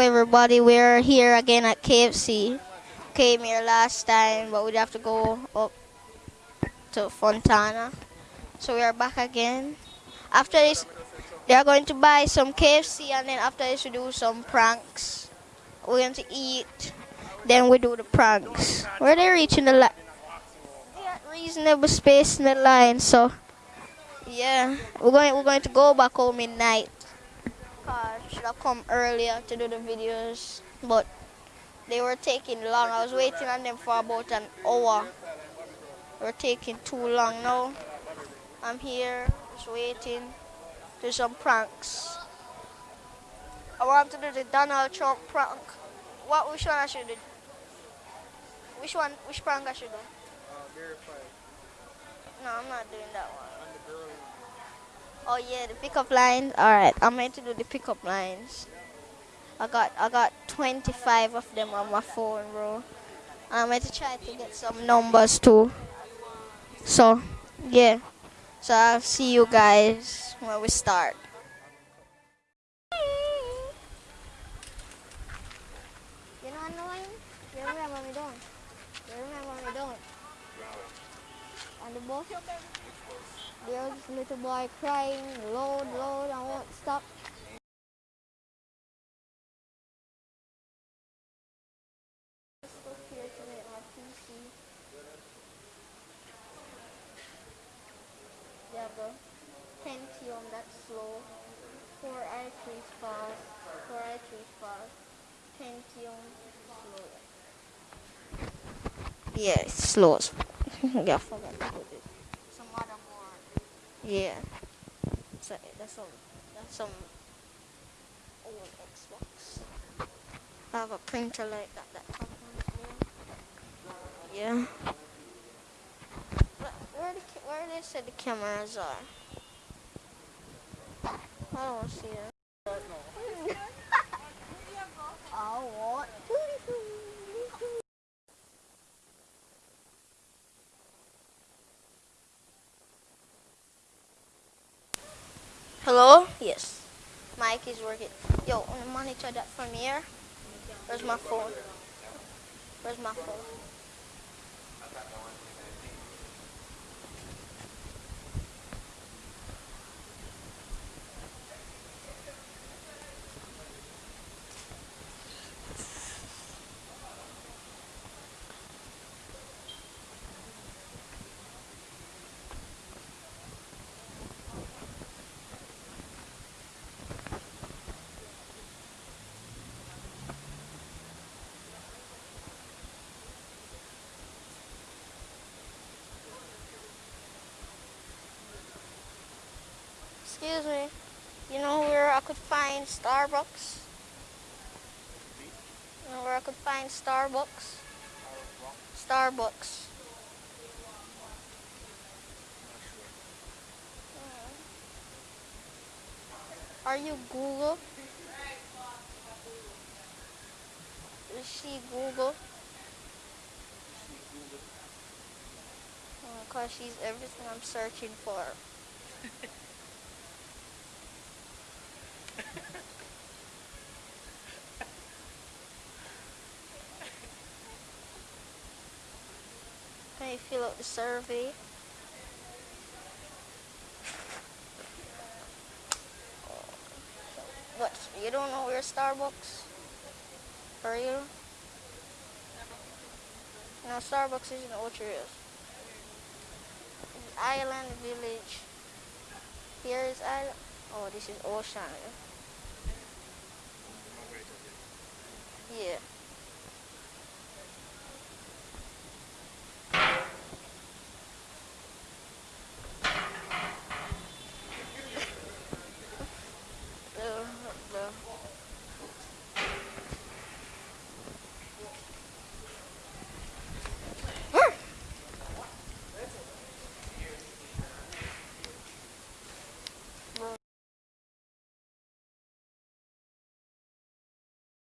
everybody, we're here again at KFC. Came here last time, but we'd have to go up to Fontana. So we are back again. After this, they are going to buy some KFC, and then after this, we do some pranks. We're going to eat, then we do the pranks. Where they reaching the line? Reasonable space in the line, so yeah, we're going we're going to go back home midnight. Cause should have come earlier to do the videos, but they were taking long. I was waiting on them for about an hour. They were taking too long now. I'm here, just waiting. Do some pranks. I want to do the Donald Trump prank. What which one I should do? Which one which prank I should do? No, I'm not doing that one. Oh yeah, the pickup lines. All right, I'm going to do the pickup lines. I got I got 25 of them on my phone, bro. I'm going to try to get some numbers too. So, yeah. So I'll see you guys when we start. You know annoying? You remember me doing? You remember me doing? On the bus? There's this little boy crying, load, load, I won't stop. Yeah, bro. Pentium, that's slow. Core i3 fast. Core i3 fast. Pentium, slow. Yeah, slow. yeah, I forgot to put it. Some motherboard. Yeah. So that's some that's some old Xbox. I have a printer like that that comes Yeah. Where where the where they said the cameras are? I don't see it. I want Hello? Yes. Mic is working. Yo, monitor that from here. Where's my phone? Where's my phone? Excuse me. You know where I could find Starbucks? You know where I could find Starbucks? Starbucks. Mm. Are you Google? Is she Google? Because she's everything I'm searching for. Can fill out the survey? What? You don't know where Starbucks? Are you? No, Starbucks isn't Ocho Rios. Island Village. Here is Island. Oh, this is Ocean. Yeah.